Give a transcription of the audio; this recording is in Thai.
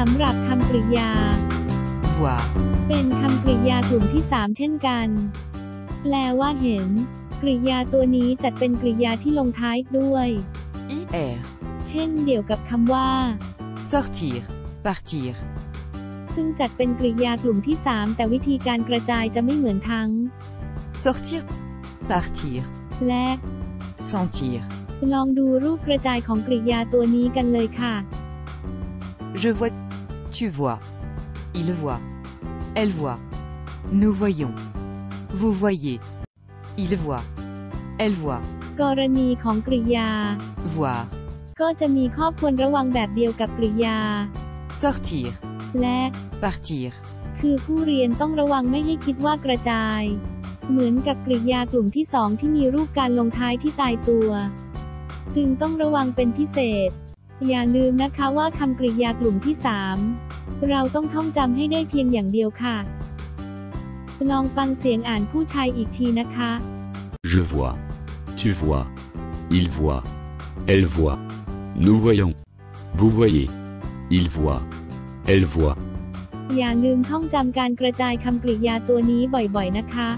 สำหรับคำกริยา voir, เป็นคำกริยากลุ่มที่ 3 เช่นกัน แปลว่าเห็น กริยาตัวนี้จัดเป็นกริยาที่ลงท้ายด้วย ir, เช่นเดียวกับคำว่า sortir, partir, ซึ่งจัดเป็นกริยากลุ่มที่ 3 แต่วิธีการกระจายจะไม่เหมือนทั้ง sortir, partir, และ sentir. ลองดูรูปกระจายของกริยาตัวนี้กันเลยค่ะ Je vois, tu vois, il voit, elle voit, nous voyons, vous voyez, il voit, elle voit, กรณีของกริยา voir, ก็จะมีข้อควรระวังแบบเดียวกับกริยา sortir, และ partir, คือผู้เรียนต้องระวังไม่ให้คิดว่ากระจาย เหมือนกับกริยากลุ่มที่สองที่มีรูปการลงท้ายที่ตายตัว จึงต้องระวังเป็นพิเศษ อย่าลืมนะคะว่าคำกริยากลุ่มที่สาม เราต้องท่องจำให้ได้เพียงอย่างเดียวค่ะ ลองฟังเสียงอ่านผู้ชายอีกทีนะคะ Je vois. Tu vois. Il voit. Elle voit. Nous voyons. Vous voyez. Il voit. Elle voit. อย่าลืมท่องจำการกระจายคำกริยาตัวนี้บ่อยๆนะคะ